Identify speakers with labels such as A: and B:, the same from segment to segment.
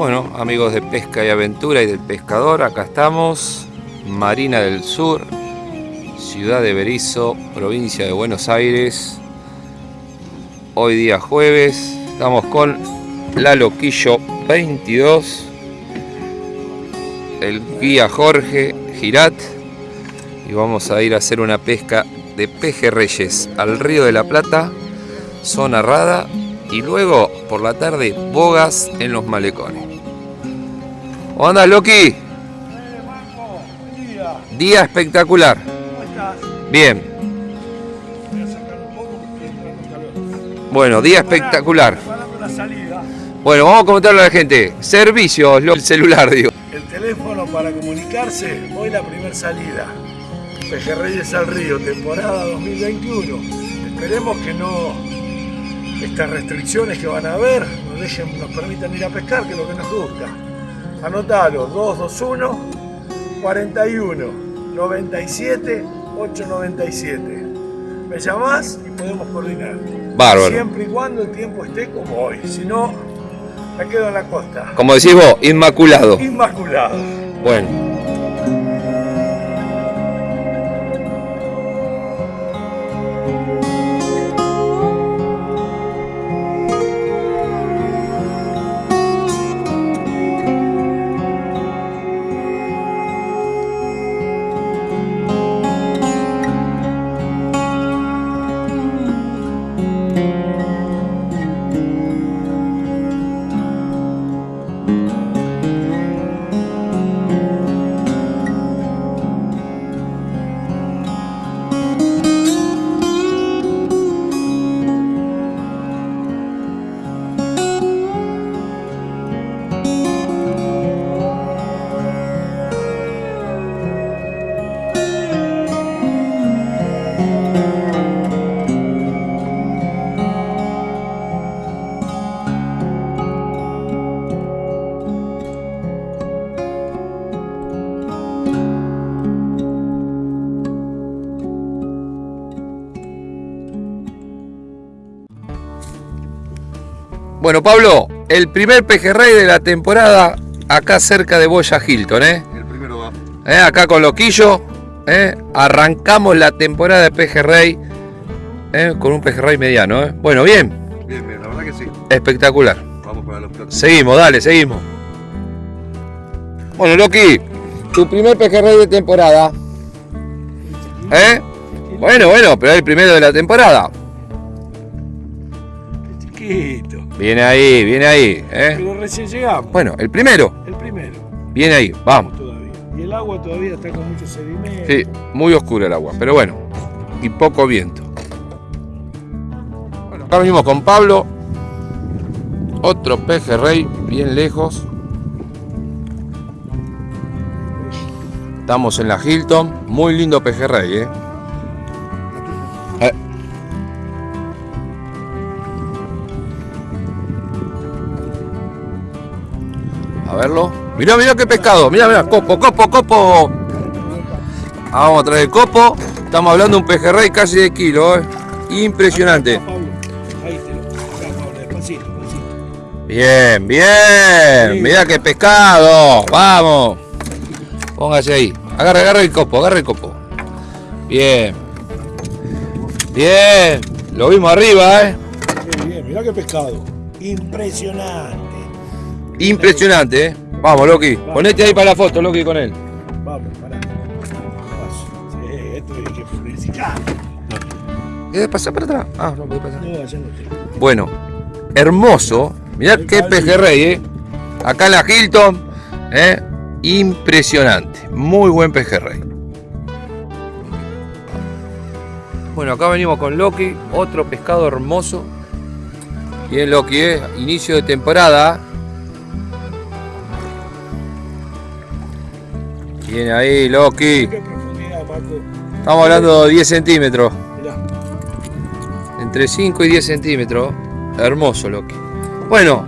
A: Bueno, amigos de Pesca y Aventura y del Pescador, acá estamos. Marina del Sur, ciudad de Berizo, provincia de Buenos Aires. Hoy día jueves, estamos con la Loquillo 22, el guía Jorge Girat y vamos a ir a hacer una pesca de pejerreyes al río de la Plata, zona rada y luego por la tarde bogas en los malecones. ¿Cómo andas, Loki? Día espectacular. Bien. Bueno, día espectacular. Bueno, vamos a comentarle a la gente. Servicios, el celular, digo.
B: El teléfono para comunicarse, hoy la primera salida. Pejerreyes al Río, temporada 2021. Esperemos que no estas restricciones que van a haber nos, dejen, nos permitan ir a pescar, que es lo que nos gusta. Anotalo, 221 41 97 897. Me llamás y podemos coordinar.
A: Bárbaro.
B: Siempre y cuando el tiempo esté como hoy. Si no, me quedo en la costa.
A: Como decís vos, inmaculado.
B: Inmaculado.
A: Bueno. Bueno, Pablo, el primer pejerrey de la temporada acá cerca de Boya Hilton, ¿eh?
C: El primero va.
A: ¿Eh? Acá con Loquillo, ¿eh? arrancamos la temporada de pejerrey ¿eh? con un pejerrey mediano, ¿eh? Bueno, bien.
C: Bien, bien, la verdad que sí.
A: Espectacular.
C: Vamos para los platos.
A: Seguimos, dale, seguimos. Bueno, Loki, tu primer pejerrey de temporada. ¿Eh? Bueno, bueno, pero es el primero de la temporada.
B: Chiquito.
A: Viene ahí, viene ahí. ¿eh?
B: Pero recién llegamos.
A: Bueno, el primero.
B: El primero.
A: Viene ahí, vamos.
B: Todavía. Y el agua todavía está con mucho sedimento.
A: Sí, muy oscura el agua, pero bueno. Y poco viento. Bueno, acá venimos con Pablo. Otro pejerrey, bien lejos. Estamos en la Hilton. Muy lindo pejerrey. Eh. A verlo. Mirá, mirá qué pescado. Mirá, mirá. Copo, copo, copo. Ah, vamos a traer el copo. Estamos hablando de un pejerrey casi de kilo, ¿eh? Impresionante. Bien, bien. Mirá qué pescado. Vamos. Póngase ahí. Agarra, agarra el copo, agarra el copo. Bien. Bien. Lo vimos arriba, ¿eh?
B: Qué bien, mirá qué pescado. Impresionante.
A: Impresionante, ¿eh? Vamos, Loki. Ponete ahí para la foto, Loki, con él.
B: Vamos, pará. Sí, esto hay que.
A: ¿Quieres pasar para atrás? Ah, no puede pasar.
B: No, no.
A: Bueno, hermoso. Mirá qué pejerrey, ¿eh? Acá en la Hilton, ¿eh? Impresionante. Muy buen pejerrey. Bueno, acá venimos con Loki, otro pescado hermoso. Bien, Loki, ¿eh? Inicio de temporada. Viene ahí, Loki.
B: ¿Qué profundidad, Paco?
A: Estamos hablando de 10 centímetros.
B: Mirá.
A: Entre 5 y 10 centímetros. Hermoso, Loki. Bueno,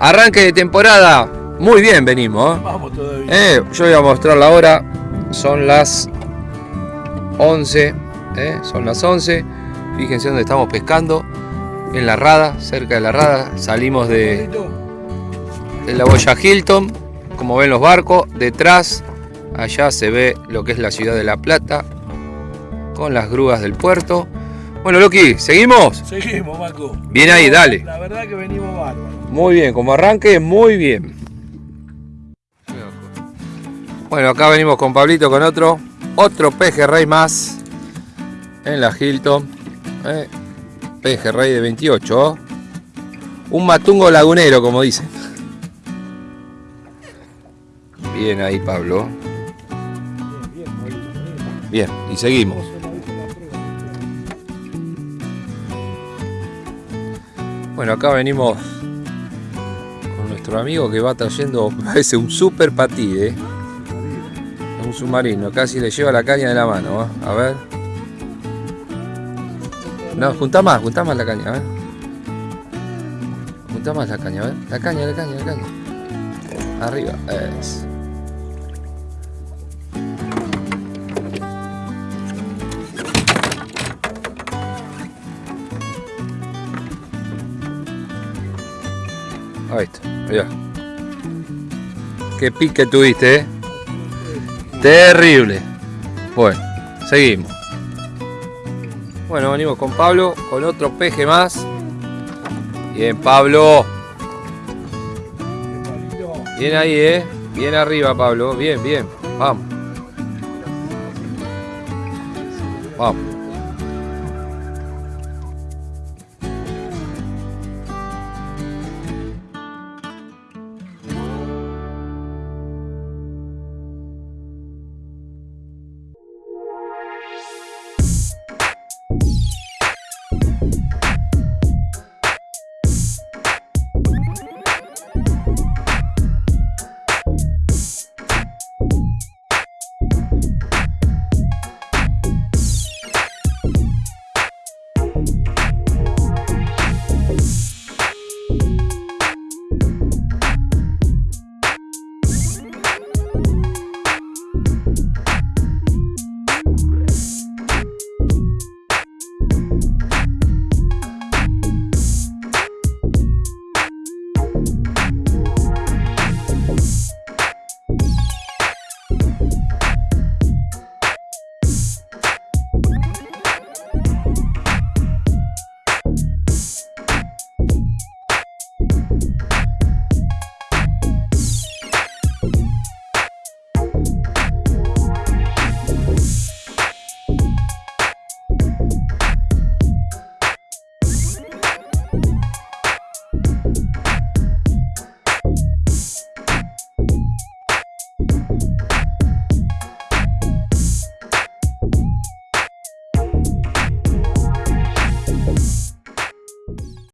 A: arranque de temporada. Muy bien venimos. ¿eh?
B: Vamos todavía.
A: Eh, yo voy a mostrar la hora. Son las 11. ¿eh? Son las 11. Fíjense dónde estamos pescando. En la rada, cerca de la rada. Salimos de, es la boya Hilton, como ven los barcos, detrás allá se ve lo que es la ciudad de La Plata, con las grúas del puerto. Bueno, Loki, ¿seguimos?
B: Seguimos, Macu.
A: Bien ahí, dale.
B: La verdad que venimos bárbaros.
A: Muy bien, como arranque, muy bien. Bueno, acá venimos con Pablito con otro, otro pejerrey más en la Hilton. Eh, pejerrey de 28. Un matungo lagunero, como dicen. Bien ahí, Pablo. Bien, y seguimos. Bueno, acá venimos con nuestro amigo que va trayendo, parece un super patí, ¿eh? Un submarino, casi le lleva la caña de la mano, ¿eh? a ver. No, junta más, junta más la caña, a ver. Junta más la caña, a ver. La caña, la caña, la caña. Arriba, es. Ahí está, mirá. Qué pique tuviste, eh. Terrible. Bueno, seguimos. Bueno, venimos con Pablo, con otro peje más. Bien, Pablo. Bien ahí, eh. Bien arriba, Pablo. Bien, bien. Vamos. Vamos.